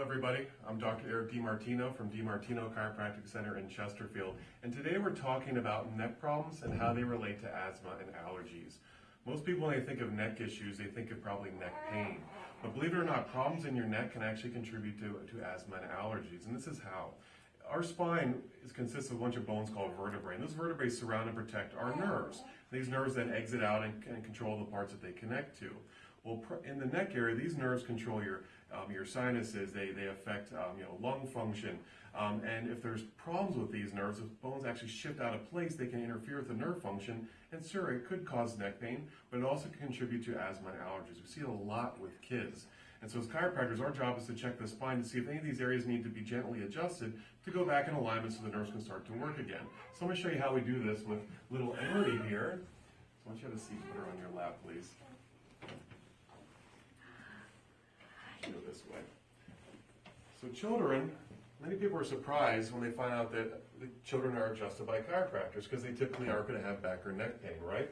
Hello, everybody. I'm Dr. Eric DiMartino from DiMartino Chiropractic Center in Chesterfield, and today we're talking about neck problems and how they relate to asthma and allergies. Most people, when they think of neck issues, they think of probably neck pain. But believe it or not, problems in your neck can actually contribute to, to asthma and allergies, and this is how. Our spine is, consists of a bunch of bones called vertebrae, and those vertebrae surround and protect our nerves. These nerves then exit out and, and control the parts that they connect to. Well, in the neck area, these nerves control your um, your sinuses. They they affect um, you know lung function. Um, and if there's problems with these nerves, if bones actually shift out of place, they can interfere with the nerve function. And sure, it could cause neck pain, but it also can contribute to asthma and allergies. We see a lot with kids. And so as chiropractors, our job is to check the spine to see if any of these areas need to be gently adjusted to go back in alignment so the nerves can start to work again. So I'm going to show you how we do this with little Emily here. So want you a seat, put her on your lap, please. Go this way. So children, many people are surprised when they find out that the children are adjusted by chiropractors because they typically aren't going to have back or neck pain, right?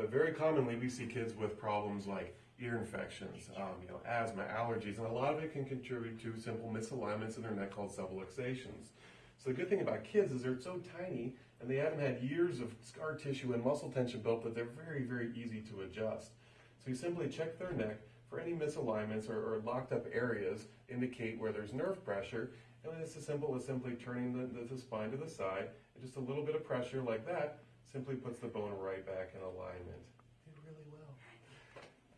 But very commonly we see kids with problems like ear infections, um, you know, asthma, allergies, and a lot of it can contribute to simple misalignments in their neck called subluxations. So the good thing about kids is they're so tiny and they haven't had years of scar tissue and muscle tension built that they're very, very easy to adjust. So you simply check their neck for any misalignments or, or locked up areas, indicate where there's nerve pressure, and it's as simple as simply turning the, the, the spine to the side, and just a little bit of pressure like that simply puts the bone right back in.